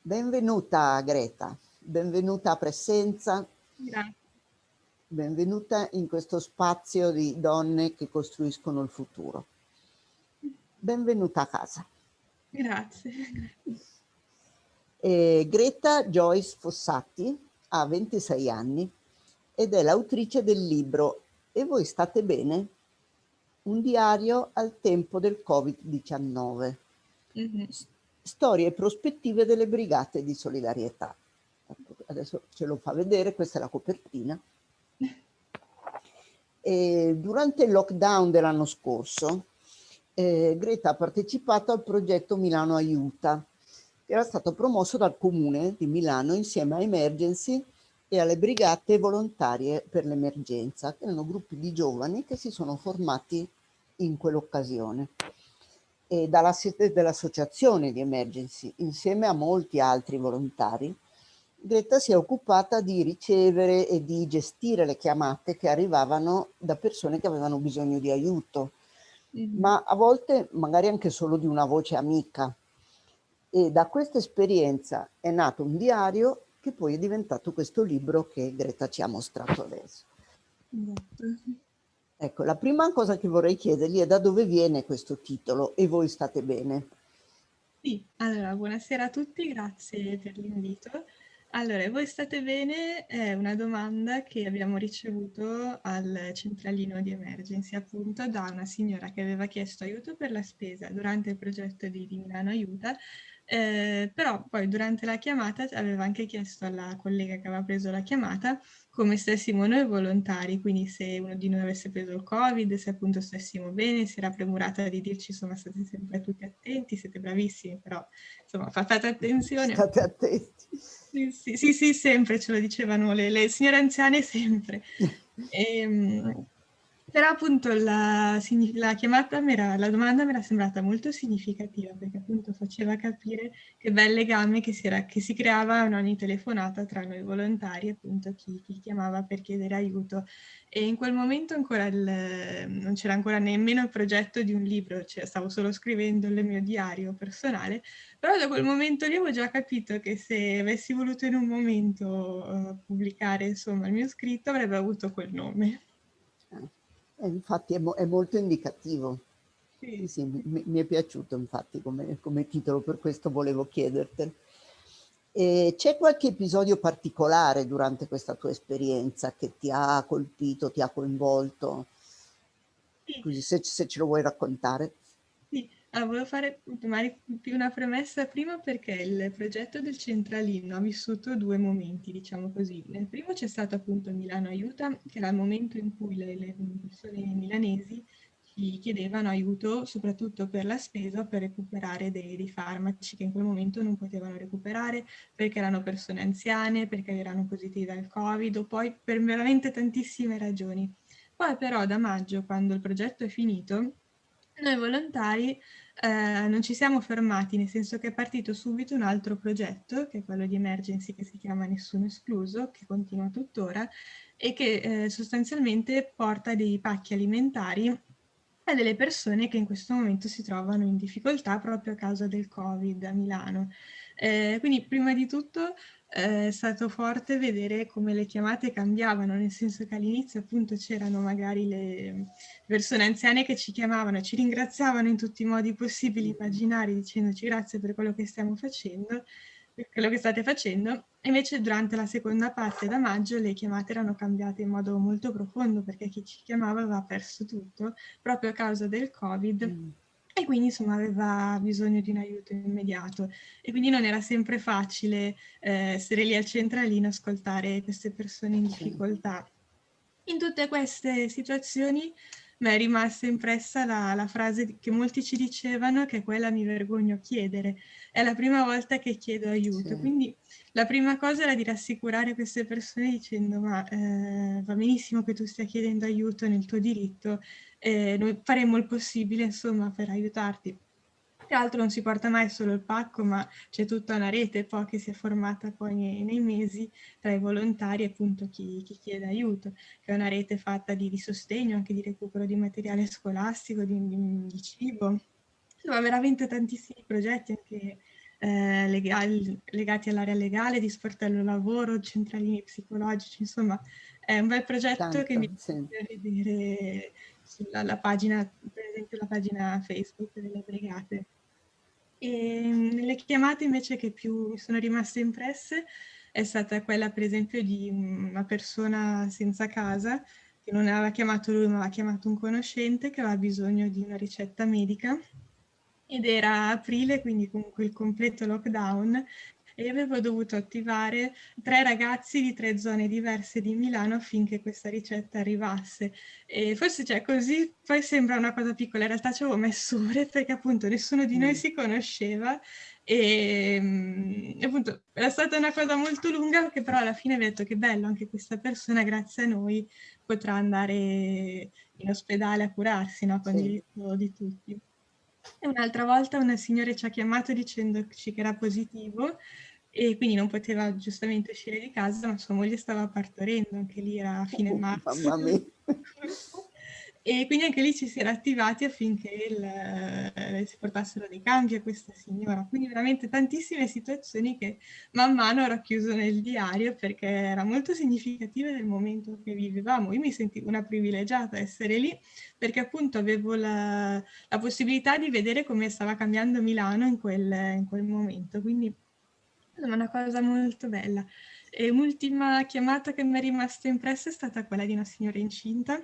Benvenuta Greta, benvenuta a Presenza. Grazie. Benvenuta in questo spazio di donne che costruiscono il futuro. Benvenuta a casa. Grazie. E Greta Joyce Fossati ha 26 anni ed è l'autrice del libro E voi state bene? Un diario al tempo del Covid-19. Mm -hmm. Storie e prospettive delle brigate di solidarietà. Adesso ce lo fa vedere, questa è la copertina. E durante il lockdown dell'anno scorso, eh, Greta ha partecipato al progetto Milano Aiuta, che era stato promosso dal Comune di Milano insieme a Emergency e alle Brigate Volontarie per l'Emergenza, che erano gruppi di giovani che si sono formati in quell'occasione. E dalla sede dell'associazione di Emergency, insieme a molti altri volontari, Greta si è occupata di ricevere e di gestire le chiamate che arrivavano da persone che avevano bisogno di aiuto, mm ma a volte magari anche solo di una voce amica, e da questa esperienza è nato un diario che poi è diventato questo libro che Greta ci ha mostrato adesso. Ecco, la prima cosa che vorrei chiedergli è da dove viene questo titolo e voi state bene? Sì, allora buonasera a tutti, grazie per l'invito. Allora, voi state bene? È una domanda che abbiamo ricevuto al centralino di emergency, appunto da una signora che aveva chiesto aiuto per la spesa durante il progetto di, di Milano Aiuta eh, però poi durante la chiamata aveva anche chiesto alla collega che aveva preso la chiamata come stessimo noi volontari, quindi se uno di noi avesse preso il Covid, se appunto stessimo bene, si era premurata di dirci insomma state sempre tutti attenti, siete bravissimi, però insomma fate attenzione. State attenti. Sì, sì, sì, sì sempre ce lo dicevano le, le signore anziane sempre. E, ehm, però appunto la, la chiamata, era, la domanda mi era sembrata molto significativa perché appunto faceva capire che bel legame che si, era, che si creava in ogni telefonata tra noi volontari, appunto chi, chi chiamava per chiedere aiuto. E in quel momento ancora il, non c'era ancora nemmeno il progetto di un libro, cioè stavo solo scrivendo il mio diario personale, però da quel momento lì avevo già capito che se avessi voluto in un momento uh, pubblicare insomma il mio scritto avrebbe avuto quel nome. Eh, infatti è, mo è, molto indicativo. Sì. Sì, mi, mi, è piaciuto infatti come, come, titolo, per questo volevo chiedertelo. C'è qualche episodio particolare durante questa tua esperienza che ti ha colpito, ti ha coinvolto? Sì. Così se, se ce lo vuoi raccontare. Ah, volevo fare più una premessa prima perché il progetto del centralino ha vissuto due momenti, diciamo così. Nel primo c'è stato appunto Milano Aiuta, che era il momento in cui le, le persone milanesi ci chiedevano aiuto soprattutto per la spesa per recuperare dei, dei, farmaci che in quel momento non potevano recuperare perché erano persone anziane, perché erano positive al Covid o poi per veramente tantissime ragioni. Poi però da maggio, quando il progetto è finito, noi volontari eh, non ci siamo fermati, nel senso che è partito subito un altro progetto, che è quello di emergency che si chiama Nessuno Escluso, che continua tuttora, e che eh, sostanzialmente porta dei pacchi alimentari a delle persone che in questo momento si trovano in difficoltà proprio a causa del Covid a Milano. Eh, quindi prima di tutto eh, è stato forte vedere come le chiamate cambiavano, nel senso che all'inizio appunto c'erano magari le persone anziane che ci chiamavano, ci ringraziavano in tutti i modi possibili, immaginari, dicendoci grazie per quello che stiamo facendo, per quello che state facendo, e invece durante la seconda parte da maggio le chiamate erano cambiate in modo molto profondo perché chi ci chiamava aveva perso tutto proprio a causa del Covid. Mm e quindi insomma aveva bisogno di un aiuto immediato e quindi non era sempre facile eh, essere lì al centralino ascoltare queste persone in difficoltà. In tutte queste situazioni mi è rimasta impressa la, la, frase che molti ci dicevano che è quella mi vergogno a chiedere, è la prima volta che chiedo aiuto, sì. quindi la prima cosa era di rassicurare queste persone dicendo ma eh, va benissimo che tu stia chiedendo aiuto nel tuo diritto, eh, noi faremo il possibile insomma per aiutarti. Tra l'altro non si porta mai solo il pacco, ma c'è tutta una rete poi che si è formata poi nei, nei mesi tra i volontari e appunto chi, chi, chiede aiuto, che è una rete fatta di, di, sostegno, anche di recupero di materiale scolastico, di, di, di cibo, ma veramente tantissimi progetti anche eh, legati, legati all'area legale, di sportello lavoro, centralini psicologici, insomma è un bel progetto Tanto, che mi sì. vedere sulla pagina, per esempio la pagina Facebook delle brigate. E nelle chiamate invece che più mi sono rimaste impresse è stata quella per esempio di una persona senza casa che non aveva chiamato lui ma aveva chiamato un conoscente che aveva bisogno di una ricetta medica. Ed era aprile, quindi comunque il completo lockdown, e avevo dovuto attivare tre ragazzi di tre zone diverse di Milano affinché questa ricetta arrivasse. E forse cioè, così poi sembra una cosa piccola, in realtà ci avevo messo ore perché appunto nessuno di noi mm. si conosceva e mm, appunto era stata una cosa molto lunga che però alla fine ho detto che bello anche questa persona grazie a noi potrà andare in ospedale a curarsi no? con sì. il diritto di tutti. E un'altra volta una signora ci ha chiamato dicendoci che era positivo e quindi non poteva giustamente uscire di casa, ma sua moglie stava partorendo, anche lì era a fine oh, marzo. Mamma mia. e quindi anche lì ci si era attivati affinché il, eh, si portassero dei cambi a questa signora. Quindi veramente tantissime situazioni che man mano ho racchiuso nel diario perché era molto significativa del momento che vivevamo. Io mi sentivo una privilegiata essere lì perché appunto avevo la, la possibilità di vedere come stava cambiando Milano in quel, in quel momento. Quindi è una cosa molto bella. E un'ultima chiamata che mi è rimasta impressa è stata quella di una signora incinta.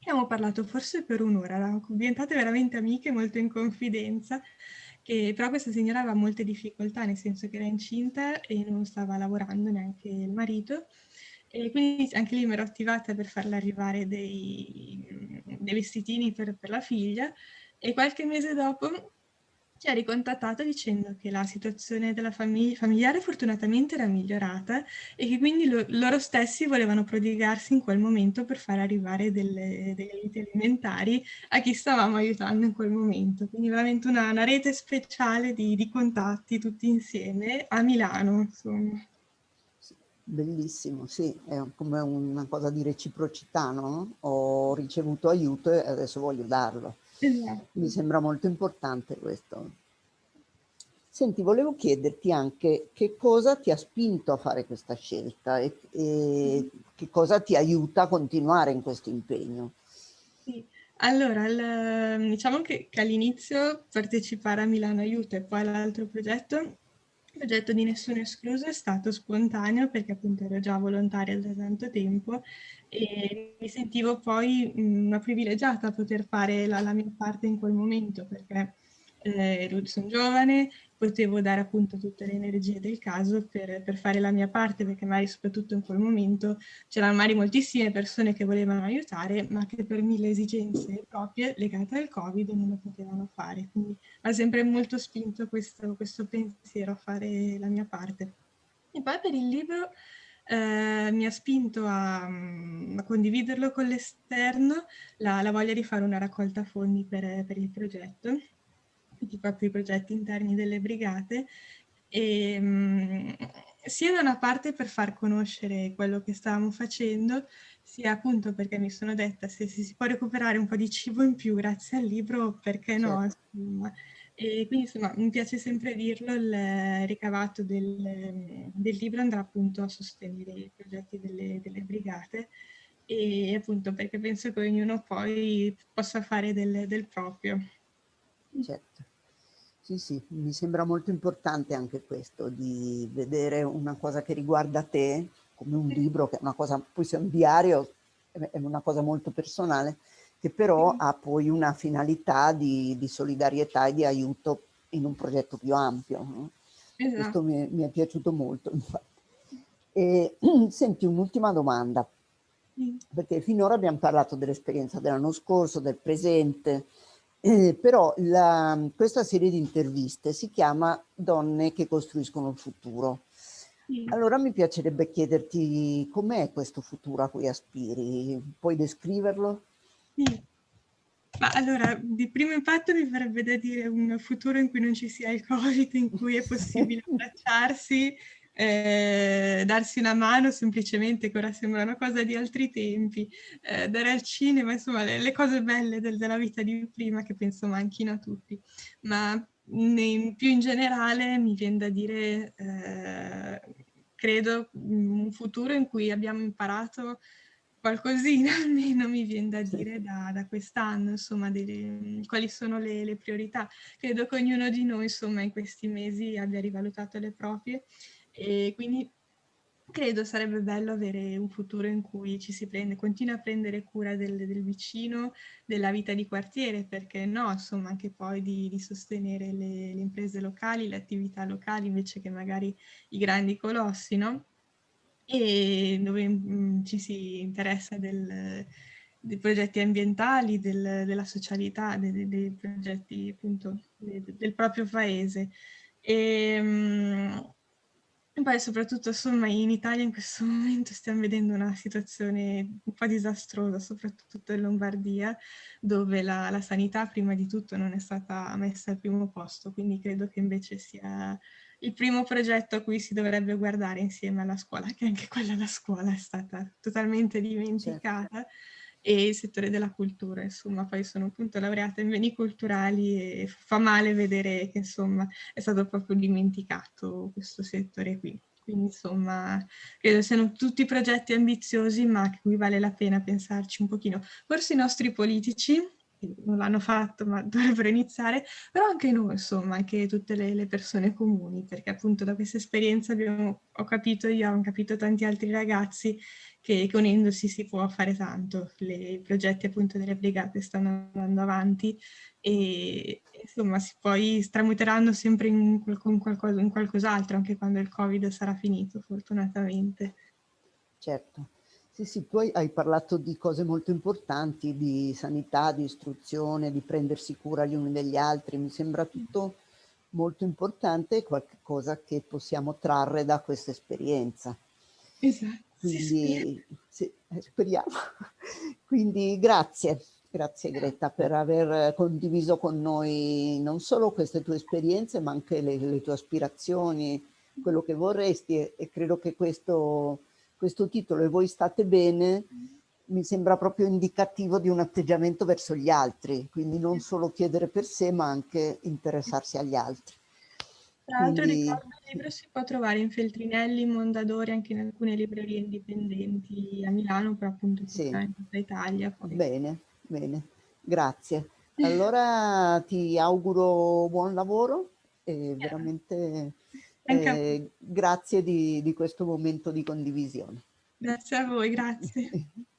Abbiamo parlato forse per un'ora, eravamo diventate veramente amiche, molto in confidenza, che però questa signora aveva molte difficoltà, nel senso che era incinta e non stava lavorando neanche il marito. E quindi anche lì mi ero attivata per farle arrivare dei, dei vestitini per, per la figlia e qualche mese dopo ci ha ricontattato dicendo che la situazione della famiglia familiare fortunatamente era migliorata e che quindi lo, loro stessi volevano prodigarsi in quel momento per far arrivare delle, degli aiuti alimentari a chi stavamo aiutando in quel momento. Quindi veramente una, una rete speciale di, di, contatti tutti insieme a Milano. Insomma. Bellissimo, sì, è come una cosa di reciprocità, no? Ho ricevuto aiuto e adesso voglio darlo. Esatto. Mi sembra molto importante questo. Senti, volevo chiederti anche che cosa ti ha spinto a fare questa scelta e, e che cosa ti aiuta a continuare in questo impegno. Sì. Allora, il, diciamo che, che all'inizio partecipare a Milano Aiuto e poi all'altro progetto, il progetto di Nessuno Escluso è stato spontaneo perché appunto ero già volontaria da tanto tempo e mi sentivo poi una privilegiata a poter fare la, la mia parte in quel momento perché eh, sono giovane, potevo dare appunto tutte le energie del caso per, per, fare la mia parte perché magari soprattutto in quel momento c'erano magari moltissime persone che volevano aiutare ma che per mille esigenze proprie legate al covid non lo potevano fare. Quindi ha sempre molto spinto questo, questo pensiero a fare la mia parte. E poi per il libro eh, mi ha spinto a, a condividerlo con l'esterno la, la, voglia di fare una raccolta fondi per, per il progetto, quindi proprio i progetti interni delle brigate, e, mh, sia da una parte per far conoscere quello che stavamo facendo, sia appunto perché mi sono detta se, se si può recuperare un po' di cibo in più grazie al libro, perché no? Certo. Insomma. E quindi insomma mi piace sempre dirlo, il ricavato del, del libro andrà appunto a sostenere i progetti delle, delle, brigate e appunto perché penso che ognuno poi possa fare del, del proprio. Certo. Sì, sì, mi sembra molto importante anche questo, di vedere una cosa che riguarda te, come un libro, che è una cosa, poi se è un diario, è una cosa molto personale, che però ha poi una finalità di, di, solidarietà e di aiuto in un progetto più ampio. No? Esatto. Questo mi è, mi è, piaciuto molto. E, senti, un'ultima domanda, perché finora abbiamo parlato dell'esperienza dell'anno scorso, del presente, eh, però la, questa serie di interviste si chiama Donne che costruiscono il futuro. Allora mi piacerebbe chiederti com'è questo futuro a cui aspiri, puoi descriverlo? Sì. Ma allora, di primo impatto mi farebbe da dire un futuro in cui non ci sia il Covid, in cui è possibile abbracciarsi eh, darsi una mano semplicemente, che ora sembra una cosa di altri tempi, eh, dare al cinema, insomma le, le cose belle del, della vita di prima che penso manchino a tutti. Ma in, più in generale mi viene da dire, eh, credo, un futuro in cui abbiamo imparato qualcosina almeno mi viene da dire da, da quest'anno, insomma, delle, quali sono le, le, priorità. Credo che ognuno di noi, insomma, in questi mesi abbia rivalutato le proprie e quindi credo sarebbe bello avere un futuro in cui ci si prende, continua a prendere cura del, del vicino, della vita di quartiere, perché no, insomma, anche poi di, di sostenere le, le imprese locali, le attività locali, invece che magari i grandi colossi, no? e dove mh, mm, ci si interessa del, dei progetti ambientali, del, della socialità, dei, dei progetti appunto de, del proprio paese. E, mh, e poi soprattutto insomma in Italia in questo momento stiamo vedendo una situazione un po' disastrosa, soprattutto in Lombardia, dove la, la sanità prima di tutto non è stata messa al primo posto, quindi credo che invece sia il primo progetto a cui si dovrebbe guardare insieme alla scuola, che anche quella la scuola è stata totalmente dimenticata, certo. E il settore della cultura, insomma, poi sono appunto laureata in beni culturali e fa male vedere che insomma è stato proprio dimenticato questo settore qui. Quindi insomma, credo siano tutti progetti ambiziosi, ma a cui vale la pena pensarci un pochino. Forse i nostri politici non l'hanno fatto ma dovrebbero iniziare, però anche noi insomma, anche tutte le, le persone comuni, perché appunto da questa esperienza abbiamo, ho capito io, hanno capito tanti altri ragazzi che, che unendosi si può fare tanto, Le, i progetti appunto delle brigate stanno andando avanti e insomma si poi stramuteranno sempre in, in, qualcosa, in qualcos'altro anche quando il covid sarà finito fortunatamente. Certo. Sì, sì, poi hai parlato di cose molto importanti, di sanità, di istruzione, di prendersi cura gli uni degli altri. Mi sembra tutto molto importante e qualcosa che possiamo trarre da questa esperienza. Esatto. Quindi, sì, eh, speriamo. Quindi grazie, grazie Greta per aver condiviso con noi non solo queste tue esperienze, ma anche le, le tue aspirazioni, quello che vorresti e, e credo che questo questo titolo e voi state bene mi sembra proprio indicativo di un atteggiamento verso gli altri, quindi non solo chiedere per sé ma anche interessarsi agli altri. Tra l'altro quindi... ricordo il libro si può trovare in Feltrinelli, in Mondadori, anche in alcune librerie indipendenti a Milano, però appunto sì. in tutta Italia. Poi. Bene, bene, grazie. Allora ti auguro buon lavoro e veramente eh, grazie di, di questo momento di condivisione. Grazie a voi, grazie.